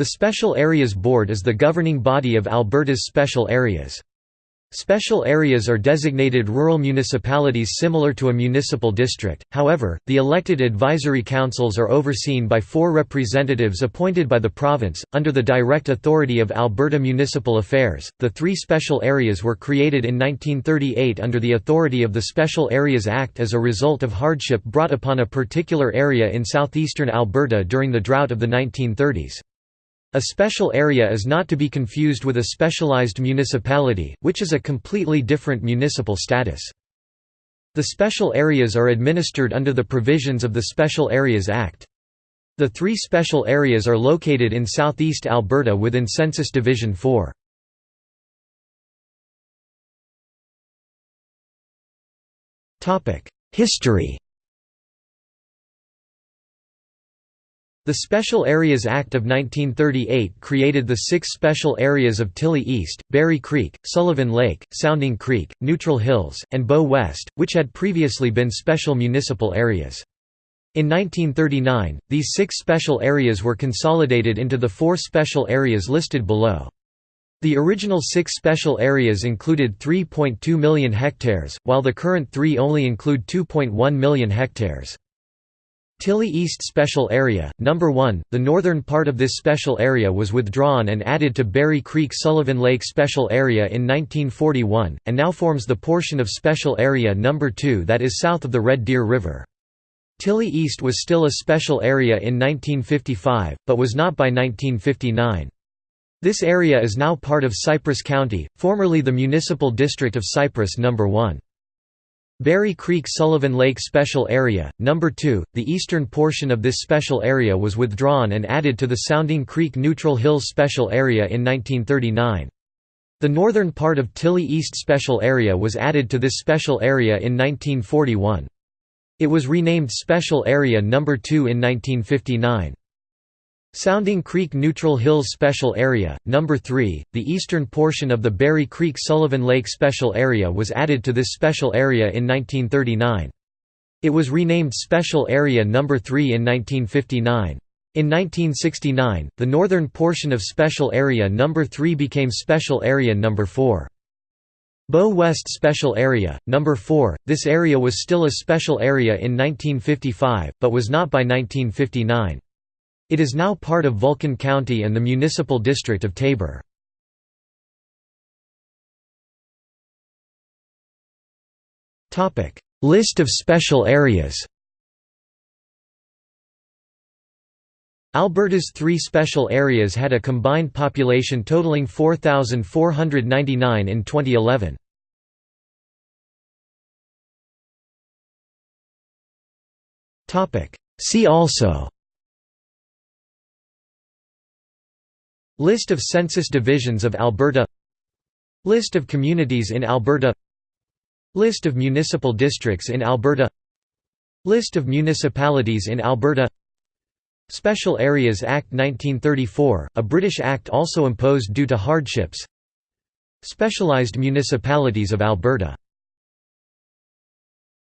The Special Areas Board is the governing body of Alberta's special areas. Special areas are designated rural municipalities similar to a municipal district, however, the elected advisory councils are overseen by four representatives appointed by the province, under the direct authority of Alberta Municipal Affairs. The three special areas were created in 1938 under the authority of the Special Areas Act as a result of hardship brought upon a particular area in southeastern Alberta during the drought of the 1930s. A special area is not to be confused with a specialized municipality, which is a completely different municipal status. The special areas are administered under the provisions of the Special Areas Act. The three special areas are located in southeast Alberta within Census Division 4. History The Special Areas Act of 1938 created the six special areas of Tilley East, Berry Creek, Sullivan Lake, Sounding Creek, Neutral Hills, and Bow West, which had previously been special municipal areas. In 1939, these six special areas were consolidated into the four special areas listed below. The original six special areas included 3.2 million hectares, while the current three only include 2.1 million hectares. Tilley East Special Area, No. 1, the northern part of this special area was withdrawn and added to Berry Creek Sullivan Lake Special Area in 1941, and now forms the portion of Special Area No. 2 that is south of the Red Deer River. Tilley East was still a special area in 1955, but was not by 1959. This area is now part of Cypress County, formerly the municipal district of Cypress No. 1. Berry Creek Sullivan Lake Special Area, No. 2, the eastern portion of this special area was withdrawn and added to the Sounding Creek Neutral Hills Special Area in 1939. The northern part of Tilley East Special Area was added to this special area in 1941. It was renamed Special Area No. 2 in 1959. Sounding Creek Neutral Hills Special Area, No. 3, the eastern portion of the Berry Creek Sullivan Lake Special Area was added to this special area in 1939. It was renamed Special Area No. 3 in 1959. In 1969, the northern portion of Special Area No. 3 became Special Area No. 4. Bow West Special Area, No. 4, this area was still a special area in 1955, but was not by 1959. It is now part of Vulcan County and the municipal district of Taber. List of special areas Alberta's three special areas had a combined population totaling 4,499 in 2011. See also List of census divisions of Alberta List of communities in Alberta List of municipal districts in Alberta List of municipalities in Alberta Special Areas Act 1934, a British act also imposed due to hardships. Specialised municipalities of Alberta